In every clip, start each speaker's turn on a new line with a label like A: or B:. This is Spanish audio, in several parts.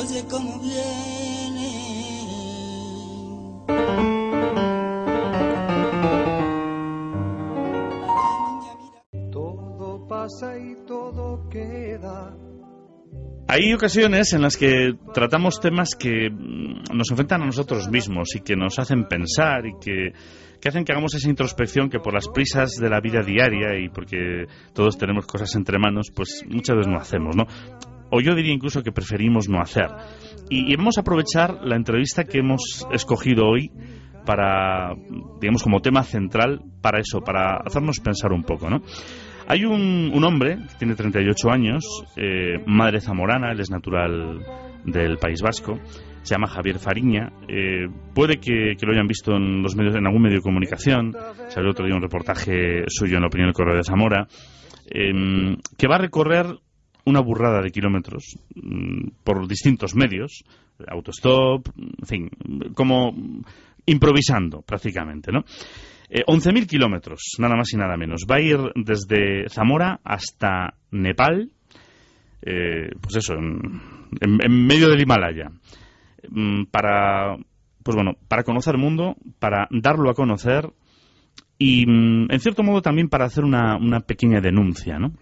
A: oye cómo viene.
B: Todo pasa y todo queda.
C: Hay ocasiones en las que tratamos temas que mm, nos enfrentan a nosotros mismos y que nos hacen pensar y que, que hacen que hagamos esa introspección que por las prisas de la vida diaria y porque todos tenemos cosas entre manos, pues muchas veces no hacemos, ¿no? O yo diría incluso que preferimos no hacer. Y, vamos a aprovechar la entrevista que hemos escogido hoy para, digamos, como tema central para eso, para hacernos pensar un poco, ¿no? Hay un, un hombre que tiene 38 años, eh, madre zamorana, él es natural del País Vasco, se llama Javier Fariña. eh, puede que, lo hayan visto en los medios, en algún medio de comunicación. Salió otro día un reportaje suyo en la opinión del Correo de Zamora, eh, que va a recorrer una burrada de kilómetros mm, por distintos medios, autostop, en fin, como improvisando prácticamente, ¿no? Eh, 11.000 kilómetros, nada más y nada menos. Va a ir desde Zamora hasta Nepal, eh, pues eso, en, medio del Himalaya, mm, para, pues bueno, para conocer el mundo, para darlo a conocer y, mm, en cierto modo, también para hacer una pequeña denuncia, ¿no?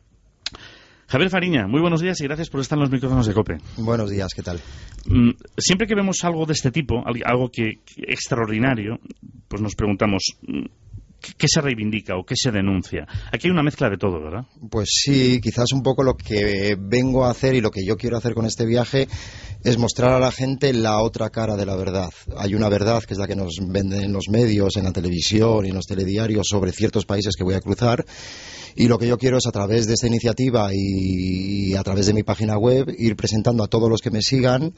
C: Javier Fariña, muy buenos días y gracias por estar en los micrófonos de COPE.
D: Buenos días, ¿qué tal?
C: Mm, Siempre que vemos algo de este tipo, al- algo que, que extraordinario, pues nos preguntamos mm, ¿qué, se reivindica o qué se denuncia. Aquí hay una mezcla de todo, ¿verdad?
D: Pues sí, quizás un poco lo que vengo a hacer y lo que yo quiero hacer con este viaje es mostrar a la gente la otra cara de la verdad. Hay una verdad que es la que nos venden en los medios, en la televisión y en los telediarios sobre ciertos países que voy a cruzar. Y lo que yo quiero es a través de esta iniciativa y a través de mi página web ir presentando a todos los que me sigan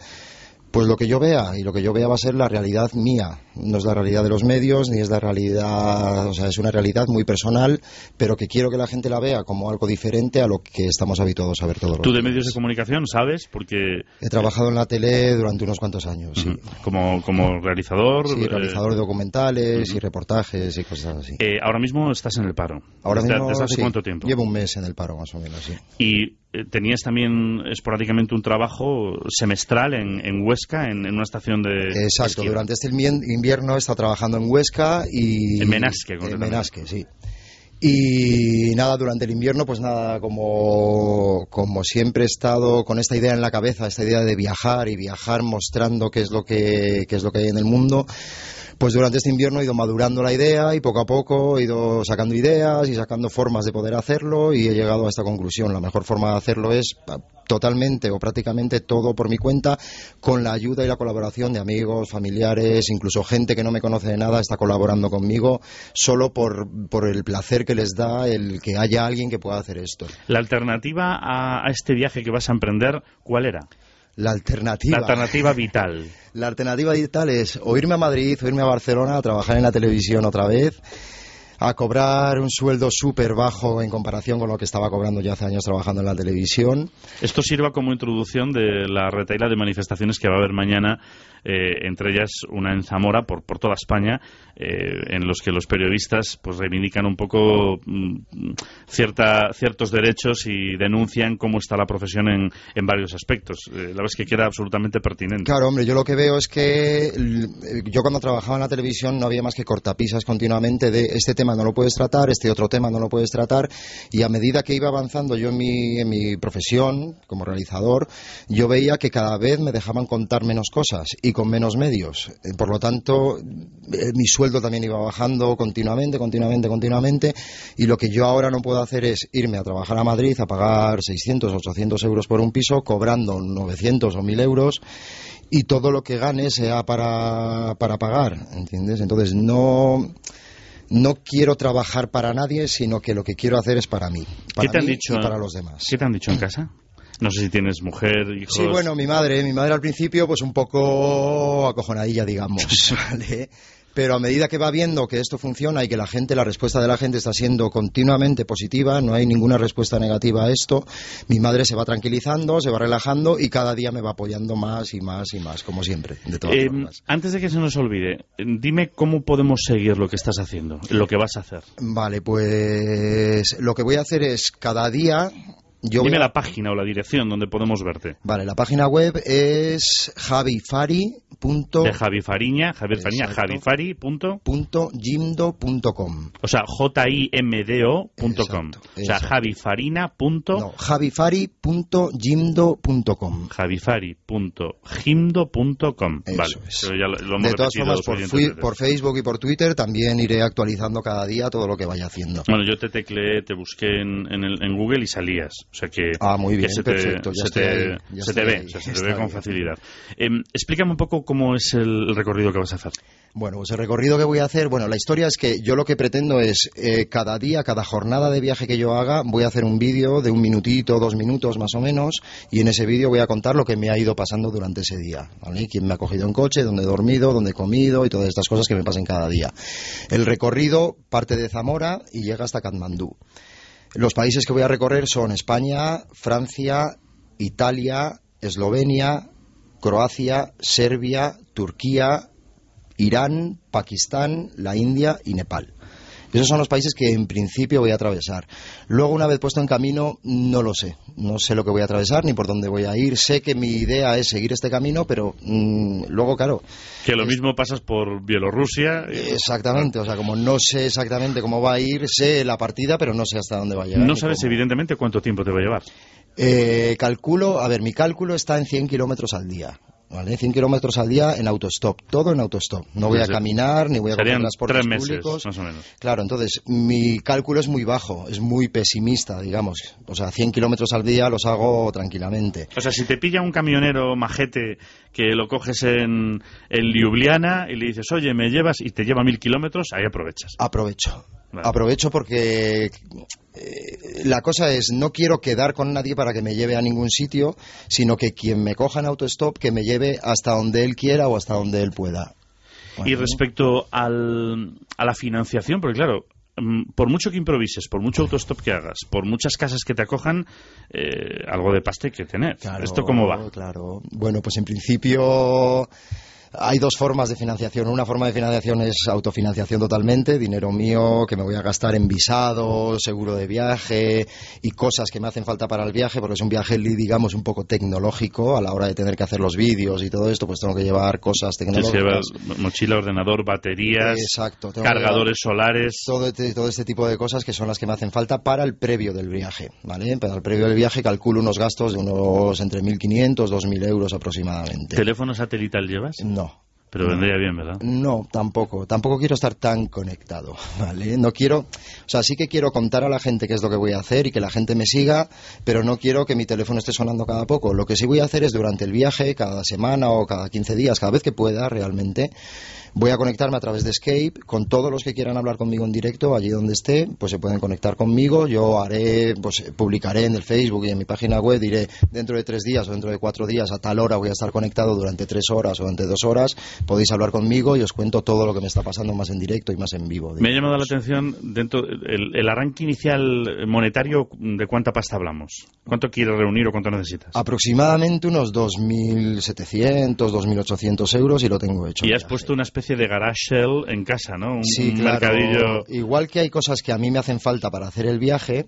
D: pues lo que yo vea, y lo que yo vea va a ser la realidad mía. No es la realidad de los medios, ni es la realidad, o sea, es una realidad muy personal, pero que quiero que la gente la vea como algo diferente a lo que estamos habituados a ver todos los
C: Tú de
D: días.
C: medios de comunicación sabes, porque
D: He trabajado en la tele durante unos cuantos años, sí.
C: como, como realizador...
D: Sí,
C: eh,
D: realizador de documentales y reportajes y cosas así.
C: eh, ahora mismo estás en el paro.
D: Ahora
C: ¿Desde,
D: mismo,
C: desde hace
D: sí,
C: cuánto tiempo?
D: Llevo un mes en el paro, más o menos, sí.
C: Y tenías también esporádicamente un trabajo semestral en, en Huesca, en, en una estación de...
D: Exacto, durante este invierno he estado trabajando en Huesca y...
C: En Menasque,
D: En. Menasque, sí. Y nada, durante el invierno, pues nada, como, como siempre he estado con esta idea en la cabeza, esta idea de viajar y viajar mostrando qué es lo que, qué es lo que hay en el mundo, pues durante este invierno he ido madurando la idea y poco a poco he ido sacando ideas y sacando formas de poder hacerlo y he llegado a esta conclusión. La mejor forma de hacerlo es totalmente o prácticamente todo por mi cuenta, con la ayuda y la colaboración de amigos, familiares, incluso gente que no me conoce de nada está colaborando conmigo solo por, por el placer que les da el que haya alguien que pueda hacer esto.
C: La alternativa a, a este viaje que vas a emprender, ¿cuál era?
D: La alternativa.
C: La alternativa vital.
D: La alternativa digital es o irme a Madrid o irme a Barcelona a trabajar en la televisión otra vez, a cobrar un sueldo súper bajo en comparación con lo que estaba cobrando ya hace años trabajando en la televisión.
C: Esto sirva como introducción de la retaila de manifestaciones que va a haber mañana, eh, entre ellas una en Zamora, por, por toda España, eh, en los que los periodistas pues reivindican un poco mm, cierta, ciertos derechos y denuncian cómo está la profesión en, en varios aspectos. Eh, la verdad es que queda absolutamente pertinente.
D: Claro, hombre, yo lo que veo es que yo cuando trabajaba en la televisión no había más que cortapisas continuamente de este tema no lo puedes tratar, este otro tema no lo puedes tratar, y a medida que iba avanzando yo en mi, en mi profesión como realizador, yo veía que cada vez me dejaban contar menos cosas y con menos medios. Eh, Por lo tanto, eh, mi sueldo también iba bajando continuamente, continuamente, continuamente, y lo que yo ahora no puedo hacer es irme a trabajar a Madrid a pagar 600, 800 euros por un piso, cobrando 900 o 1000 euros, y todo lo que gane sea para, para pagar, ¿entiendes? Entonces no, no quiero trabajar para nadie, sino que lo que quiero hacer es para mí, para
C: ¿Qué te han
D: mí
C: dicho?
D: y para los demás.
C: ¿Qué te han dicho en casa? No sé si tienes mujer, hijos.
D: Sí, bueno, mi madre, mi madre al principio pues un poco acojonadilla, digamos, ¿vale? Pero a medida que va viendo que esto funciona y que la gente, la respuesta de la gente está siendo continuamente positiva, no hay ninguna respuesta negativa a esto, mi madre se va tranquilizando, se va relajando y cada día me va apoyando más y más y más, como siempre, de todas
C: Eh,
D: formas.
C: antes de que se nos olvide, dime cómo podemos seguir lo que estás haciendo, lo que vas a hacer.
D: Vale, pues lo que voy a hacer es cada día Yo
C: Dime
D: a-
C: la página o la dirección donde podemos verte.
D: Vale, la página web es javifari.jimdo.com.
C: De Javi Fariña, Javier Fariña, javifari. punto- O sea, jimdo.com. O sea, javifarina. punto-
D: No, javifari.jimdo.com. Eso
C: Vale,
D: es.
C: pero ya lo, lo hemos
D: De todas formas, por, fui- por Facebook y por Twitter también iré actualizando cada día todo lo que vaya haciendo.
C: Bueno, yo te tecleé, te busqué en, en, el- en Google y salías. O sea que,
D: Ah, muy
C: que
D: bien,
C: se te,
D: perfecto, ya
C: se te,
D: ahí, ya
C: se te ve,
D: ahí,
C: o sea, se te ve con
D: bien.
C: facilidad. Em, explícame un poco cómo es el recorrido que vas a hacer.
D: Bueno, pues el recorrido que voy a hacer, bueno, la historia es que yo lo que pretendo es eh, cada día, cada jornada de viaje que yo haga, voy a hacer un vídeo de un minutito, dos minutos más o menos, y en ese vídeo voy a contar lo que me ha ido pasando durante ese día, ¿vale? Quién me ha cogido en coche, dónde he dormido, dónde he comido y todas estas cosas que me pasen cada día. El recorrido parte de Zamora y llega hasta Katmandú. Los países que voy a recorrer son España, Francia, Italia, Eslovenia, Croacia, Serbia, Turquía, Irán, Pakistán, la India y Nepal. Esos son los países que en principio voy a atravesar. Luego, una vez puesto en camino, no lo sé. No sé lo que voy a atravesar ni por dónde voy a ir. Sé que mi idea es seguir este camino, pero mm, luego, claro,
C: Que lo mismo pasas por Bielorrusia. y-
D: exactamente. O sea, como no sé exactamente cómo va a ir, sé la partida, pero no sé hasta dónde va a llegar.
C: No sabes
D: cómo.
C: evidentemente cuánto tiempo te va a llevar.
D: Eh, calculo, a ver, mi cálculo está en 100 kilómetros al día. ¿Vale? 100 kilómetros al día en autostop, todo en autostop. No voy a caminar ni voy a coger transportes
C: tres meses,
D: públicos.
C: más o menos.
D: Claro, entonces mi cálculo es muy bajo, es muy pesimista, digamos. O sea, 100 kilómetros al día los hago tranquilamente.
C: O sea, si te pilla un camionero majete que lo coges en, en Ljubljana y le dices, oye, me llevas y te lleva mil kilómetros, ahí aprovechas.
D: Aprovecho.
C: Vale.
D: Aprovecho porque eh, la cosa es, no quiero quedar con nadie para que me lleve a ningún sitio, sino que quien me coja en autostop, que me lleve hasta donde él quiera o hasta donde él pueda.
C: Y respecto al, a la financiación, porque claro, mm, por mucho que improvises, por mucho autostop que hagas, por muchas casas que te acojan, eh, algo de pasta hay que tener.
D: Claro,
C: ¿Esto cómo va?
D: Claro. Bueno, pues en principio hay dos formas de financiación. Una forma de financiación es autofinanciación totalmente, dinero mío que me voy a gastar en visado, seguro de viaje y cosas que me hacen falta para el viaje, porque es un viaje, digamos, un poco tecnológico a la hora de tener que hacer los vídeos y todo esto, pues tengo que llevar cosas tecnológicas.
C: mochila, ordenador, baterías,
D: Exacto.
C: cargadores solares.
D: todo este, todo este tipo de cosas que son las que me hacen falta para el previo del viaje, ¿vale? Para el previo del viaje calculo unos gastos de unos entre 1.500 2.000 euros aproximadamente.
C: ¿Teléfono satelital llevas?
D: No.
C: Pero vendría bien, ¿verdad?
D: No, tampoco. Tampoco quiero estar tan conectado, ¿vale? No quiero... O sea, sí que quiero contar a la gente qué es lo que voy a hacer y que la gente me siga, pero no quiero que mi teléfono esté sonando cada poco. Lo que sí voy a hacer es durante el viaje, cada semana o cada 15 días, cada vez que pueda realmente, voy a conectarme a través de Skype con todos los que quieran hablar conmigo en directo, allí donde esté, pues se pueden conectar conmigo. Yo haré, pues publicaré en el Facebook y en mi página web, diré dentro de tres días o dentro de cuatro días a tal hora voy a estar conectado durante tres horas o durante dos horas. Podéis hablar conmigo y os cuento todo lo que me está pasando más en directo y más en vivo.
C: Me ha llamado la atención dentro el, el arranque inicial monetario de cuánta pasta hablamos. ¿Cuánto quieres reunir o cuánto necesitas?
D: Aproximadamente unos 2.700, 2.800 euros y lo tengo hecho.
C: y has puesto una especie de garage sale en casa, ¿no? Un,
D: Sí,
C: un
D: claro.
C: mercadillo.
D: Igual que hay cosas que a mí me hacen falta para hacer el viaje,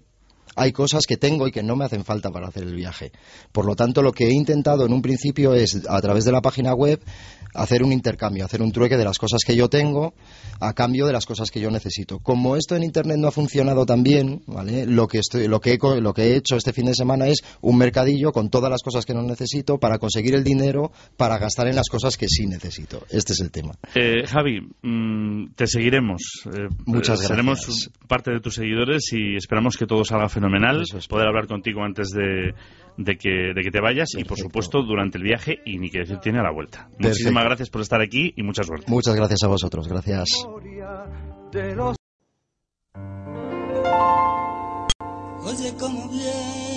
D: hay cosas que tengo y que no me hacen falta para hacer el viaje. Por lo tanto, lo que he intentado en un principio es, a través de la página web, hacer un intercambio, hacer un trueque de las cosas que yo tengo a cambio de las cosas que yo necesito. Como esto en Internet no ha funcionado tan bien, ¿vale? lo, que estoy, lo, que he, lo que he hecho este fin de semana es un mercadillo con todas las cosas que no necesito para conseguir el dinero para gastar en las cosas que sí necesito. Este es el tema.
C: Eh, Javi, mm, te seguiremos. Eh,
D: Muchas
C: eh,
D: gracias.
C: Seremos parte de tus seguidores y esperamos que todo salga fenomenal.
D: Eso espero.
C: Poder hablar contigo antes de, de que, de que te vayas y, por supuesto, durante el viaje y ni que decir tiene a la vuelta. Muchísimas gracias por estar aquí y mucha suerte.
D: Muchas gracias a vosotros. Gracias.
B: de los
A: Oye cómo viene